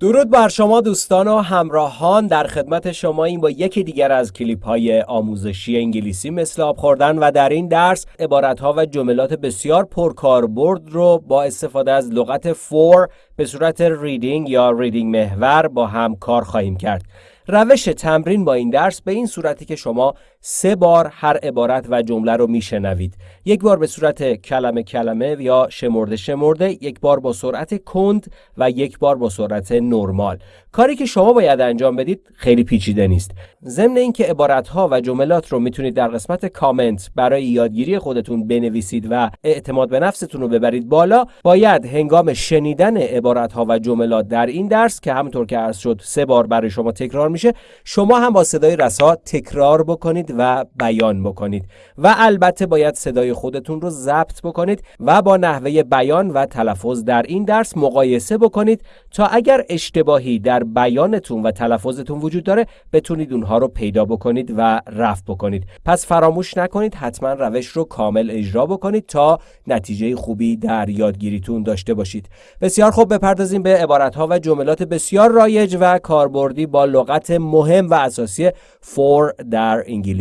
درود بر شما دوستان و همراهان در خدمت شما این با یکی دیگر از کلیپ های آموزشی انگلیسی مثل آب خوردن و در این درس عبارت ها و جملات بسیار پرکاربرد رو با استفاده از لغت فور به صورت ریدینگ یا ریدینگ محور با هم کار خواهیم کرد. روش تمرین با این درس به این صورتی که شما سه بار هر عبارت و جمله رو میشنوید. یک بار به صورت کلمه کلمه یا شمرده شمرده یک بار با سرعت کند و یک بار با سرعت نرمال. کاری که شما باید انجام بدید خیلی پیچیده نیست. ضمن اینکه عبارت ها و جملات رو می‌تونید در قسمت کامنت برای یادگیری خودتون بنویسید و اعتماد به نفستون رو ببرید بالا باید هنگام شنیدن عبارت ها و جملات در این درس که همونطور که عرض شد سه بار برای شما تکرار میشه شما هم با صدای رسا تکرار بکنید و بیان بکنید. و البته باید صدای خودتون رو ضبط بکنید و با نحوه بیان و تلفظ در این درس مقایسه بکنید تا اگر اشتباهی در بیانتون و تلفظتون وجود داره بتونید اونها رو پیدا بکنید و رفع بکنید. پس فراموش نکنید حتما روش رو کامل اجرا بکنید تا نتیجه خوبی در یادگیریتون داشته باشید. بسیار خوب بپردازیم به عبارت ها و جملات بسیار رایج و کاربردی با لغت مهم و اساسی فور در انگلیسی.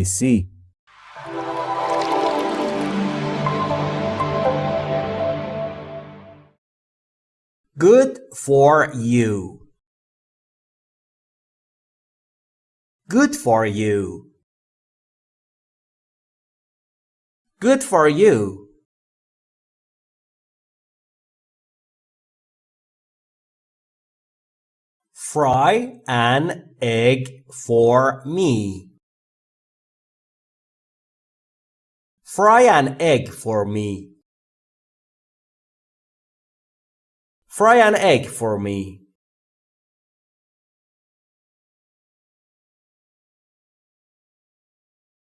Good for you. Good for you. Good for you. Fry an egg for me. Fry an egg for me. Fry an egg for me.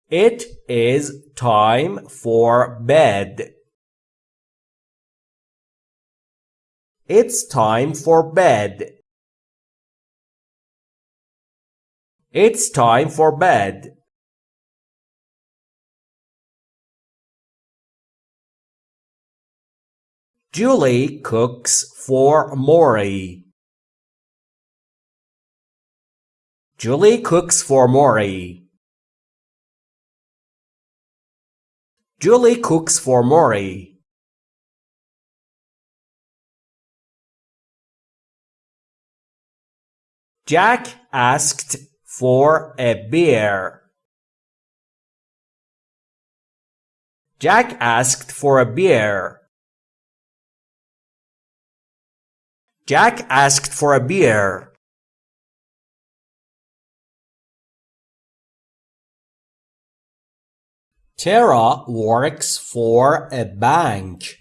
It is time for bed. It's time for bed. It's time for bed. Julie cooks for Maury. Julie cooks for Maury. Julie cooks for Maury. Jack asked for a beer. Jack asked for a beer. Jack asked for a beer. Tara works for a bank.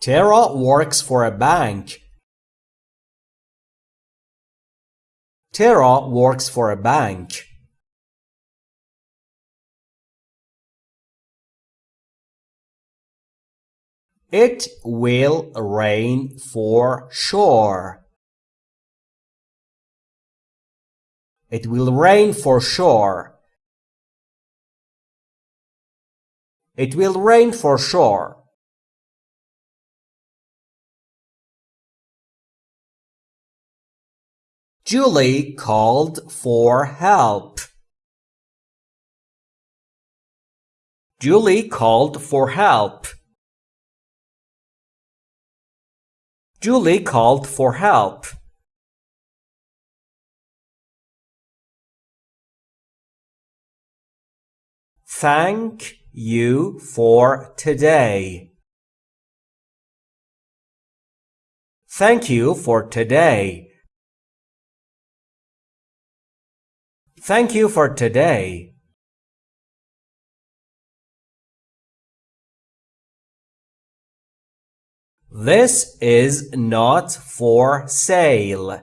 Tara works for a bank. Tara works for a bank. It will rain for sure. It will rain for sure. It will rain for sure. Julie called for help. Julie called for help. Julie called for help. Thank you for today. Thank you for today. Thank you for today. This is not for sale.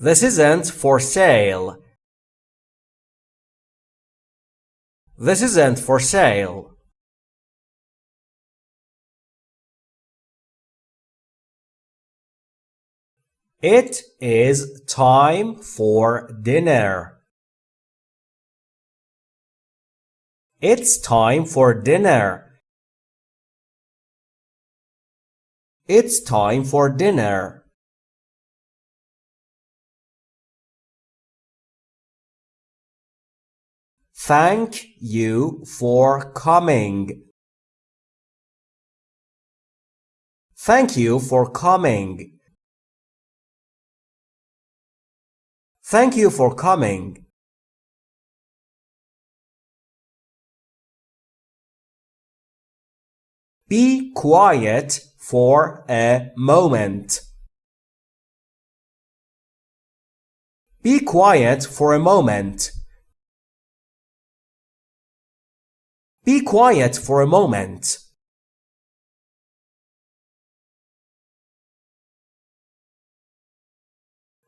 This isn't for sale. This isn't for sale. It is time for dinner. It's time for dinner. It's time for dinner. Thank you for coming. Thank you for coming. Thank you for coming. Be quiet for a moment. Be quiet for a moment. Be quiet for a moment.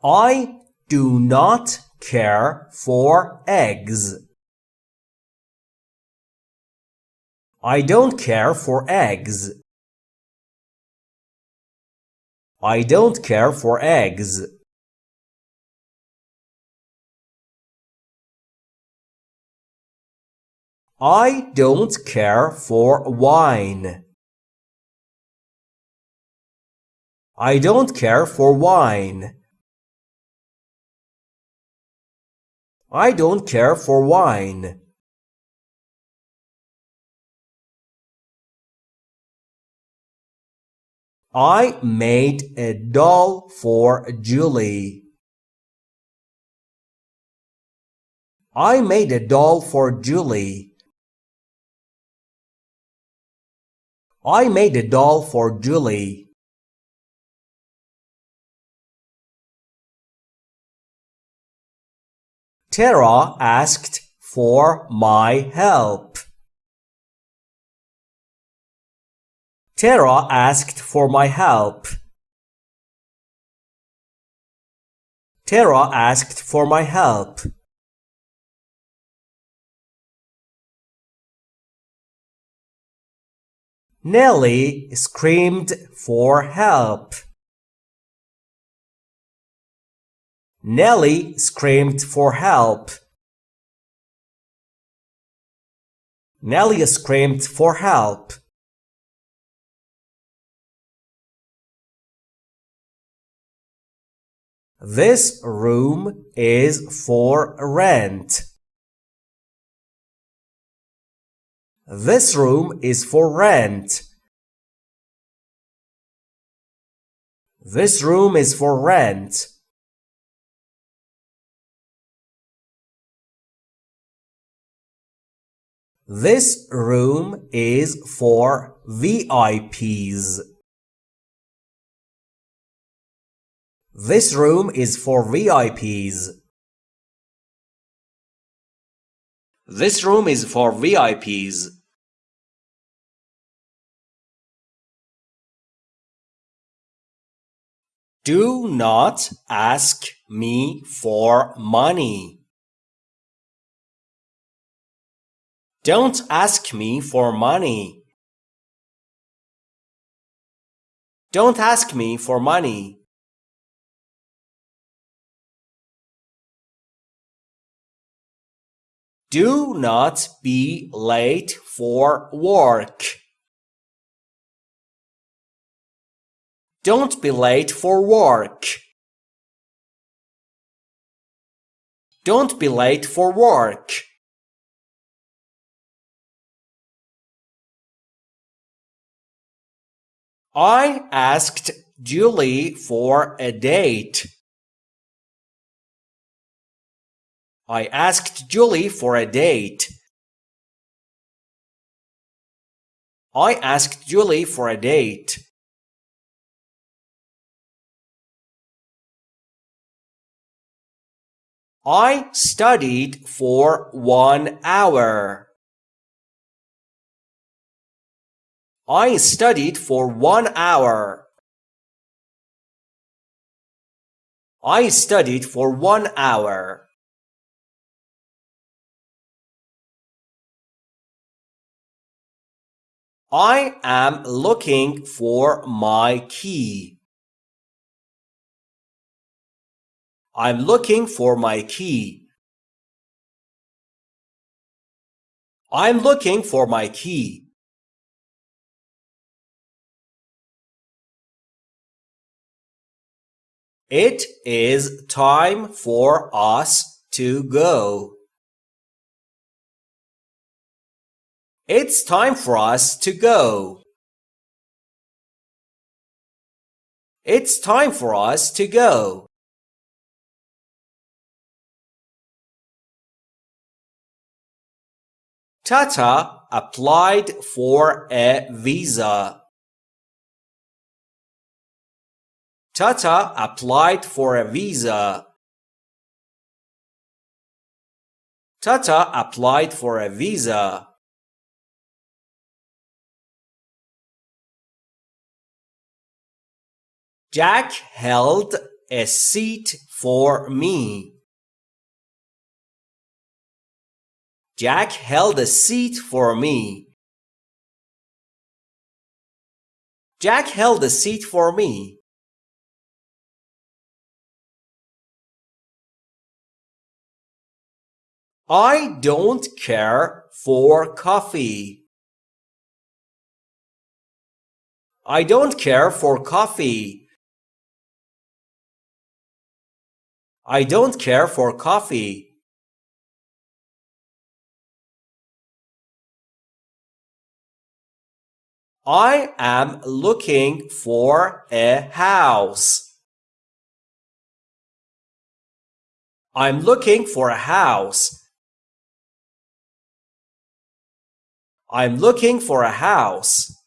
I do not care for eggs. I don't care for eggs. I don't care for eggs. I don't care for wine. I don't care for wine. I don't care for wine. I made a doll for Julie. I made a doll for Julie. I made a doll for Julie. Tara asked for my help. Tara asked for my help. Tara asked for my help. Nellie screamed for help. Nellie screamed for help. Nellie screamed for help. This room is for rent. This room is for rent. This room is for rent. This room is for VIPs. This room is for VIPs. This room is for VIPs. Do not ask me for money. Don't ask me for money. Don't ask me for money. Do not be late for work. Don't be late for work. Don't be late for work. I asked Julie for a date. I asked Julie for a date. I asked Julie for a date. I studied for one hour. I studied for one hour. I studied for one hour. I am looking for my key. I'm looking for my key. I'm looking for my key. It is time for us to go. It's time for us to go. It's time for us to go. Tata applied for a visa. Tata applied for a visa. Tata applied for a visa. Jack held a seat for me. Jack held a seat for me. Jack held a seat for me. I don't care for coffee. I don't care for coffee. I don't care for coffee. I am looking for a house. I'm looking for a house. I'm looking for a house.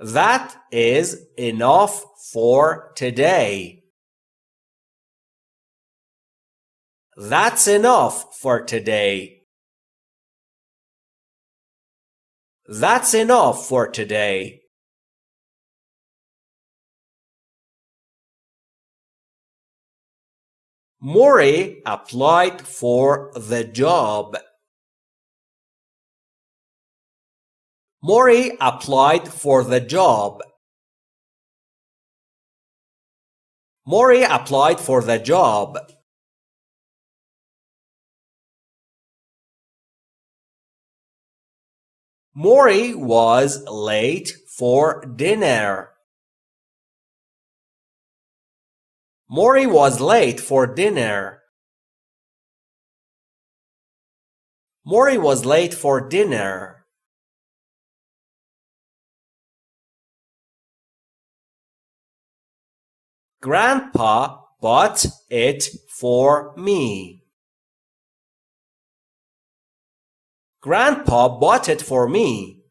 That is enough for today. That's enough for today. That's enough for today. Maury applied for the job. Maury applied for the job. Maury applied for the job. Maury was late for dinner. Maury was late for dinner. Maury was late for dinner. Grandpa bought it for me. Grandpa bought it for me.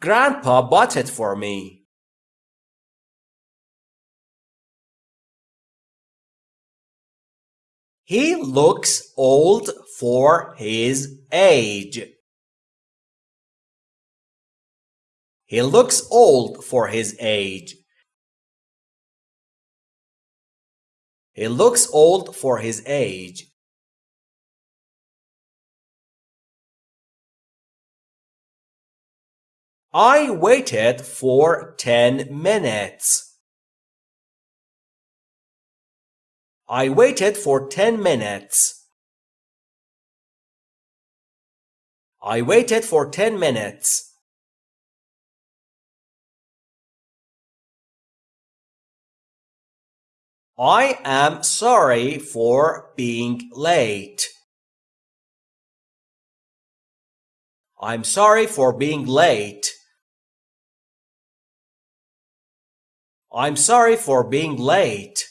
Grandpa bought it for me. He looks old for his age. He looks old for his age. He looks old for his age. I waited for 10 minutes. I waited for 10 minutes. I waited for 10 minutes. I am sorry for being late. I'm sorry for being late. I'm sorry for being late.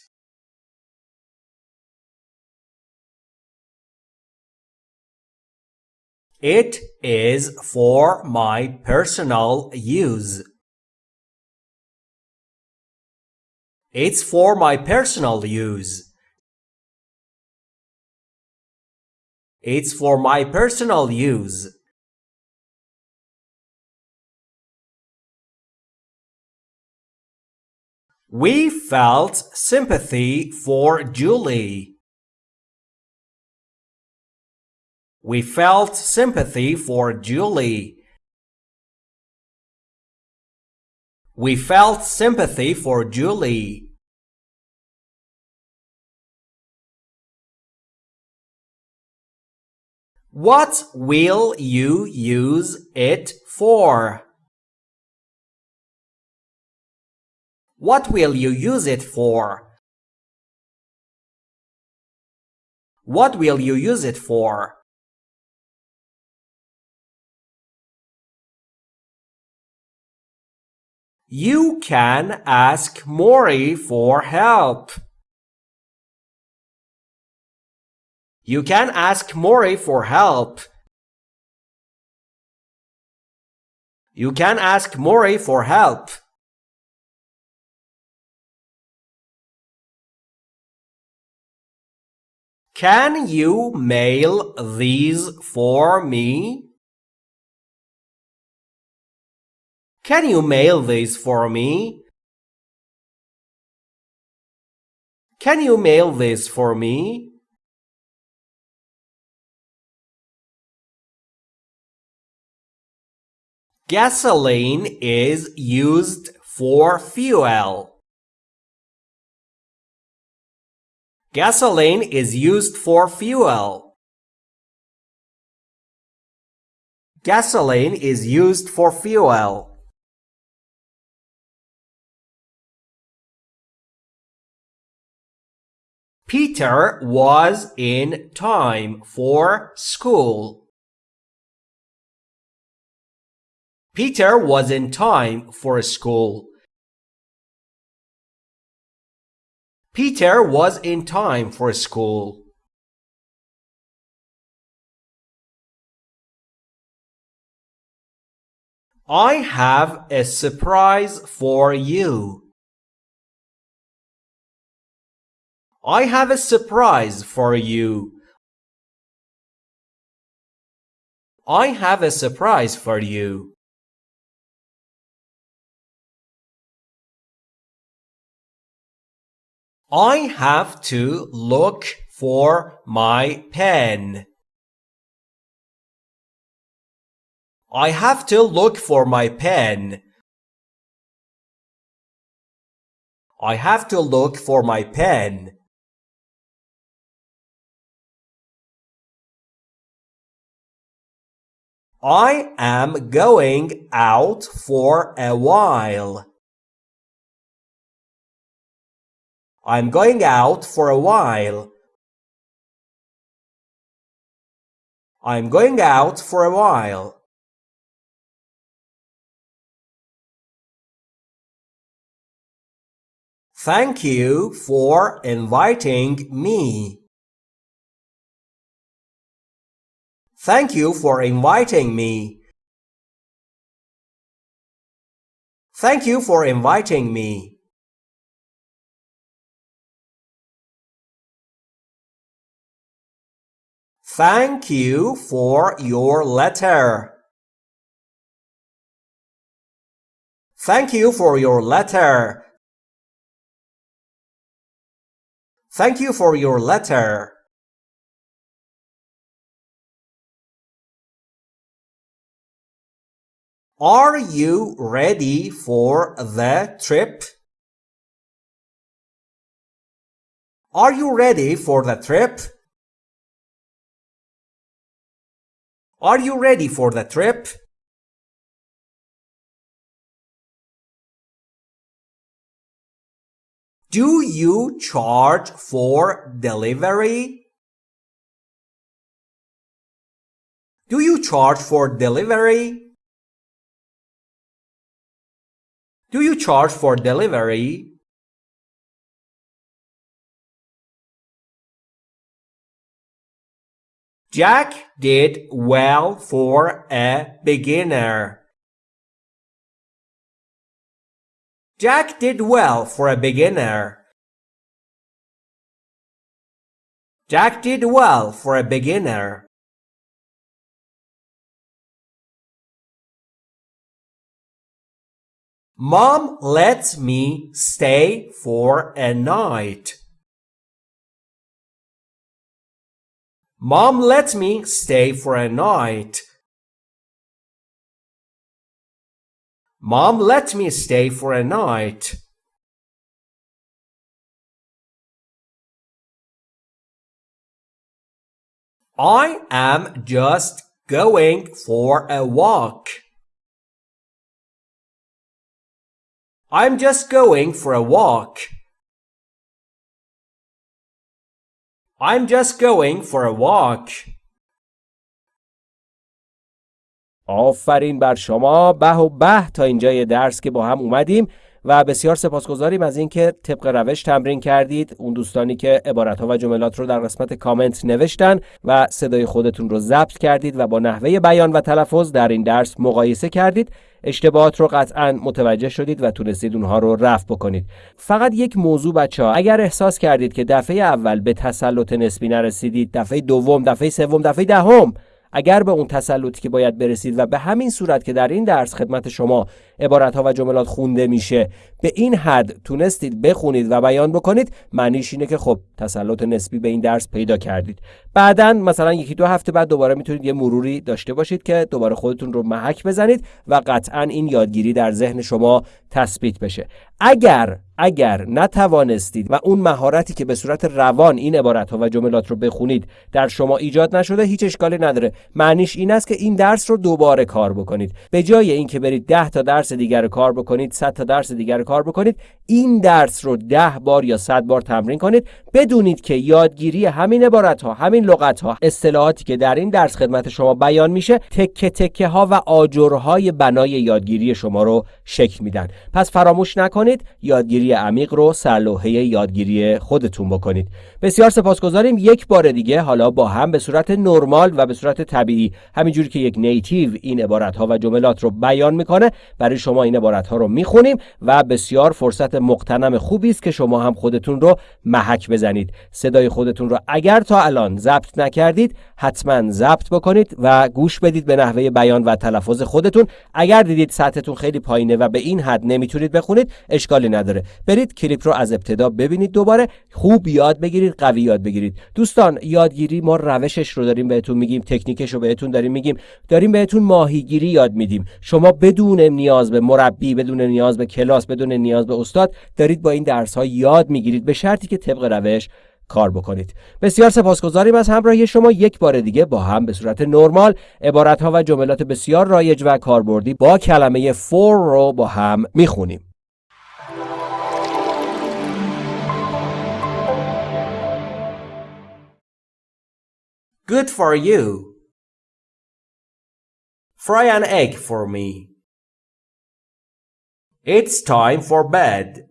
It is for my personal use. It's for my personal use. It's for my personal use. We felt sympathy for Julie. We felt sympathy for Julie. We felt sympathy for Julie. What will you use it for? What will you use it for? What will you use it for? You can ask Maury for help. You can ask Maury for help. You can ask Maury for help. Can you mail these for me? Can you mail these for me? Can you mail this for me? Gasoline is used for fuel. Gasoline is used for fuel. Gasoline is used for fuel. Peter was in time for school. Peter was in time for school. Peter was in time for school. I have a surprise for you. I have a surprise for you. I have a surprise for you. I have to look for my pen. I have to look for my pen. I have to look for my pen. I am going out for a while. I'm going out for a while. I'm going out for a while. Thank you for inviting me. Thank you for inviting me. Thank you for inviting me. Thank you for your letter. Thank you for your letter. Thank you for your letter. Are you ready for the trip? Are you ready for the trip? Are you ready for the trip? Do you charge for delivery? Do you charge for delivery? Do you charge for delivery? Jack did well for a beginner. Jack did well for a beginner. Jack did well for a beginner. Mom lets me stay for a night. Mom lets me stay for a night. Mom let me stay for a night. I am just going for a walk. I'm just going for a walk. I'm just going for a walk. آفرین بر شما به و به تا اینجای درس که با هم اومدیم و بسیار سپاسگزاریم از اینکه طبق روش تمرین کردید اون دوستانی که عبارت ها و جملات رو در قسمت کامنت نوشتن و صدای خودتون رو ضبط کردید و با نحوه بیان و تلفظ در این درس مقایسه کردید اشتباهات رو قطعا متوجه شدید و تونستید اونها رو رفع بکنید. فقط یک موضوع بچه ها اگر احساس کردید که دفعه اول به تسلط نسبی نرسیدید دفعه دوم دفعه سوم دفعه دهم اگر به اون تسلطی که باید برسید و به همین صورت که در این درس خدمت شما عبارت ها و جملات خونده میشه به این حد تونستید بخونید و بیان بکنید معنیش اینه که خب تسلط نسبی به این درس پیدا کردید. بعدا مثلا یکی دو هفته بعد دوباره می‌تونید یه مروری داشته باشید که دوباره خودتون رو محک بزنید و قطعا این یادگیری در ذهن شما تثبیت بشه. اگر اگر نتوانستید و اون مهارتی که به صورت روان این عبارت ها و جملات رو بخونید در شما ایجاد نشده هیچ اشکالی نداره. معنیش این است که این درس رو دوباره کار بکنید. به جای اینکه برید 10 تا درس دیگر کار بکنید 100 تا درس دیگر کار بکنید این درس رو 10 بار یا 100 بار تمرین کنید. بدونید که یادگیری همین عبارت ها همین لغت ها اصطلاحاتی که در این درس خدمت شما بیان میشه تکه تکه ها و آجرهای بنای یادگیری شما رو شکل میدن. پس فراموش نکنید یادگیری عمیق رو سرلوحه یادگیری خودتون بکنید. بسیار سپاسگزاریم. یک بار دیگه حالا با هم به صورت نرمال و به صورت طبیعی همینجوری که یک نیتیو این عبارت ها و جملات رو بیان می‌کنه برای شما این عبارت ها رو می‌خونیم و بسیار فرصت مقتنم خوبی است که شما هم خودتون رو محک بزنید. صدای خودتون رو اگر تا الان ضبط نکردید حتما ضبط بکنید و گوش بدید به نحوه بیان و تلفظ خودتون. اگر دیدید سطحتون خیلی پایینه و به این حد نمی‌تونید بخونید اشکالی نداره. برید کلیپ رو از ابتدا ببینید دوباره. خوب یاد بگیرید قوی یاد بگیرید. دوستان یادگیری ما روشش رو داریم بهتون میگیم تکنیکش رو بهتون داریم میگیم. داریم بهتون ماهیگیری یاد میدیم. شما بدون نیاز به مربی بدون نیاز به کلاس بدون نیاز به استاد دارید با این درس ها یاد می‌گیرید. به شرطی که طبق روش کار بکنید. بسیار سپاسگزاریم از همراهی شما. یک بار دیگه با هم به صورت نرمال عبارت ها و جملات بسیار رایج و کاربردی با کلمه for رو با هم می‌خونیم. Good for you. Fry an egg for me. It's time for bed.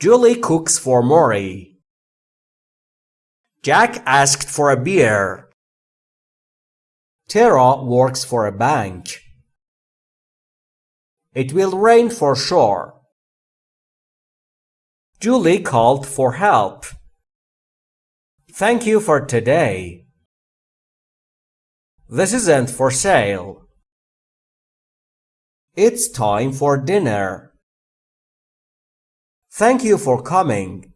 Julie cooks for Maury. Jack asked for a beer. Tara works for a bank. It will rain for sure. Julie called for help. Thank you for today. This isn't for sale. It's time for dinner. Thank you for coming.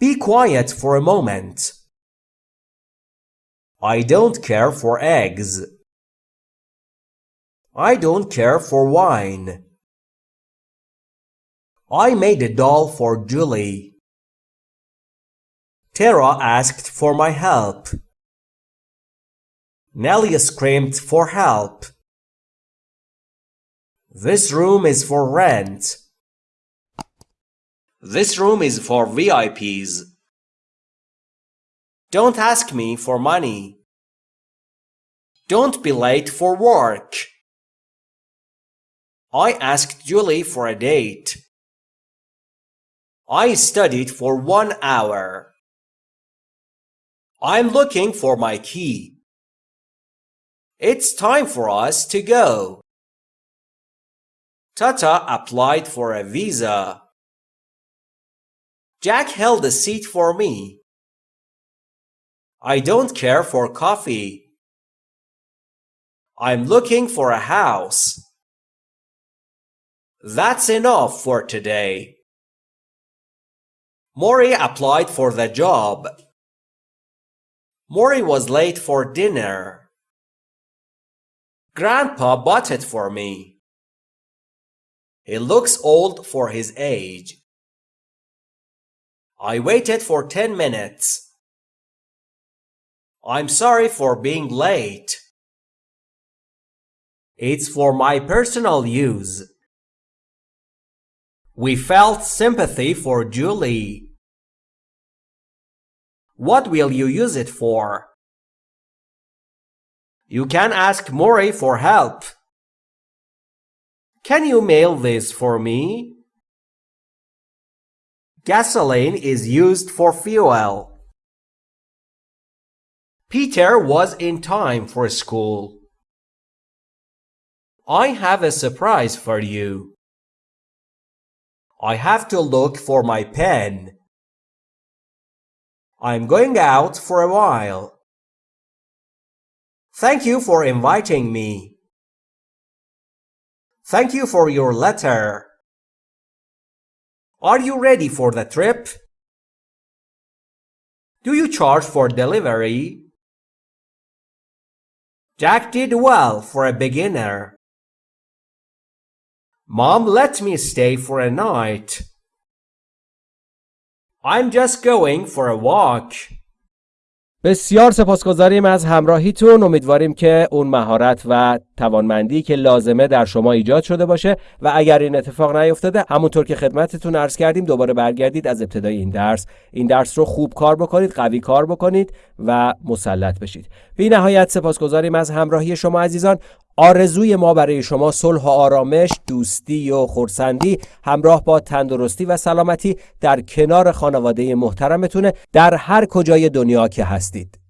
Be quiet for a moment. I don't care for eggs. I don't care for wine. I made a doll for Julie. Tara asked for my help. Nellie screamed for help. This room is for rent. This room is for VIPs. Don't ask me for money. Don't be late for work. I asked Julie for a date. I studied for one hour. I'm looking for my key. It's time for us to go. Tata applied for a visa. Jack held a seat for me. I don't care for coffee. I'm looking for a house. That's enough for today. Maury applied for the job. Maury was late for dinner. Grandpa bought it for me. He looks old for his age. I waited for 10 minutes. I'm sorry for being late. It's for my personal use. We felt sympathy for Julie. What will you use it for? You can ask Maury for help. Can you mail this for me? Gasoline is used for fuel. Peter was in time for school. I have a surprise for you. I have to look for my pen. I'm going out for a while. Thank you for inviting me. Thank you for your letter. Are you ready for the trip? Do you charge for delivery? Jack did well for a beginner. Mom let me stay for a night. I'm just going for a walk. بسیار سپاسگزاریم از همراهیتون. امیدواریم که اون مهارت و توانمندی که لازمه در شما ایجاد شده باشه. و اگر این اتفاق نیفتاده همونطور که خدمتتون عرض کردیم دوباره برگردید از ابتدای این درس. این درس رو خوب کار بکنید قوی کار بکنید و مسلط بشید. بی نهایت سپاسگزاریم از همراهی شما عزیزان. آرزوی ما برای شما صلح و آرامش، دوستی و خورسندی همراه با تندرستی و سلامتی در کنار خانواده محترمتونه در هر کجای دنیا که هستید.